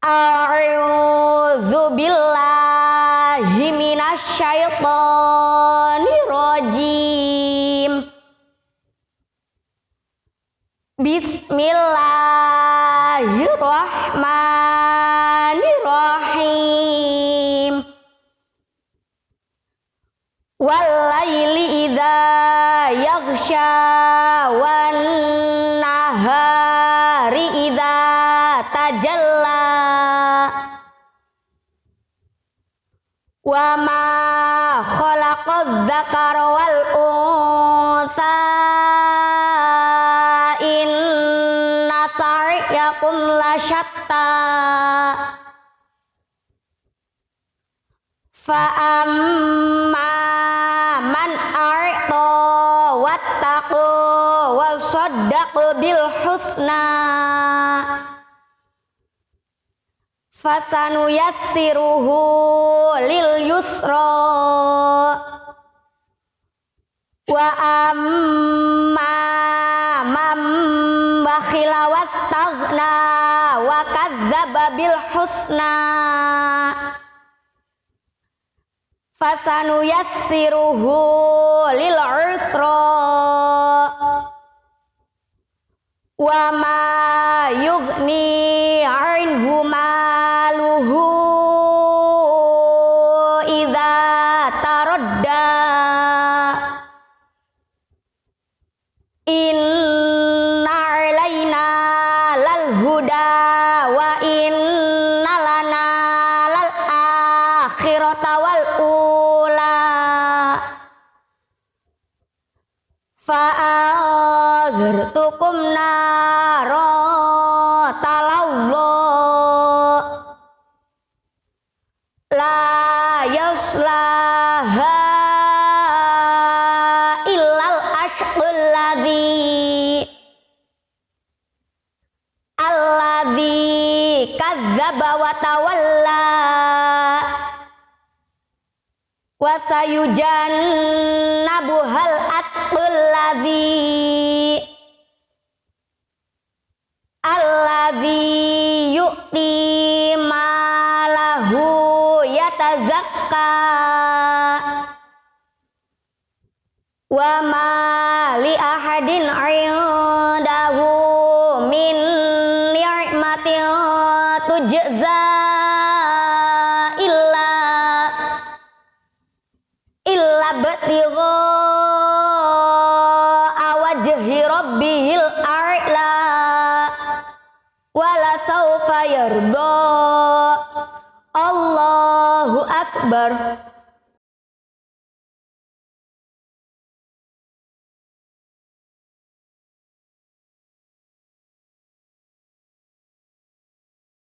A'udzu billahi minasyaitonir rajim. Bismillahirrahmanirrahim. Walaili idza yaghsha wan nahari wa ma khalaqadz dzakara wal unsa inna sa'yakum lasyatta fa amma man a'ta wattaqu wa saddaqu bil husna fasanu yassiruhu lil yusra. Wa amma man bakhila wastaghna wa kadzdzaba bil husna. Fasanu yassiruhu lil usra. Wa ma wa inna lana lal akhirata wal ula. Fa'adhirtukum naro talawwa. La yaslaha illal ashqul ladzi kadzdzaba wa tawalla. Wa sayujannabuhal atqul ladzi. Alladzi yu'ti malahu yatazakka. Wa ma li ahadin 'indahu tujza illa illa batigha awajhi rabbihil a'la wala saufa yarda Allahu akbar